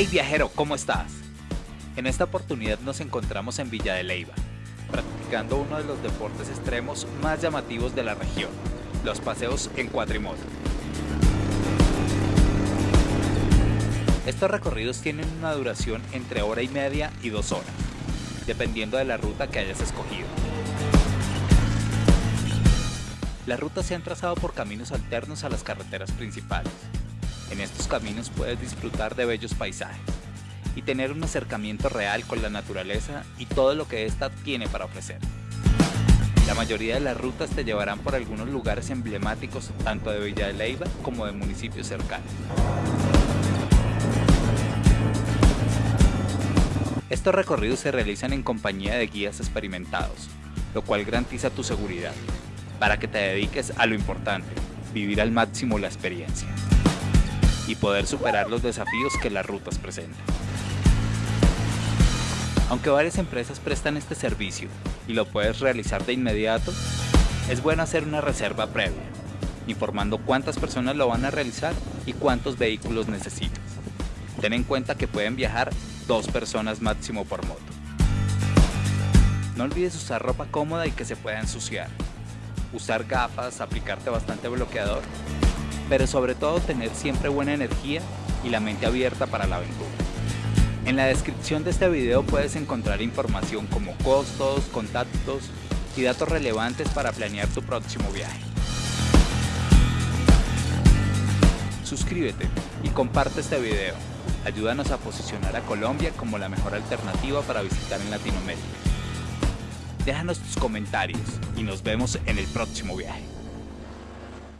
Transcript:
Hey viajero, ¿cómo estás? En esta oportunidad nos encontramos en Villa de Leyva, practicando uno de los deportes extremos más llamativos de la región, los paseos en cuatrimoto. Estos recorridos tienen una duración entre hora y media y dos horas, dependiendo de la ruta que hayas escogido. Las rutas se han trazado por caminos alternos a las carreteras principales. En estos caminos puedes disfrutar de bellos paisajes y tener un acercamiento real con la naturaleza y todo lo que ésta tiene para ofrecer. La mayoría de las rutas te llevarán por algunos lugares emblemáticos tanto de Villa de Leyva como de municipios cercanos. Estos recorridos se realizan en compañía de guías experimentados, lo cual garantiza tu seguridad, para que te dediques a lo importante, vivir al máximo la experiencia y poder superar los desafíos que las rutas presentan. Aunque varias empresas prestan este servicio y lo puedes realizar de inmediato, es bueno hacer una reserva previa, informando cuántas personas lo van a realizar y cuántos vehículos necesitas. Ten en cuenta que pueden viajar dos personas máximo por moto. No olvides usar ropa cómoda y que se pueda ensuciar. Usar gafas, aplicarte bastante bloqueador, pero sobre todo tener siempre buena energía y la mente abierta para la aventura. En la descripción de este video puedes encontrar información como costos, contactos y datos relevantes para planear tu próximo viaje. Suscríbete y comparte este video. Ayúdanos a posicionar a Colombia como la mejor alternativa para visitar en Latinoamérica. Déjanos tus comentarios y nos vemos en el próximo viaje.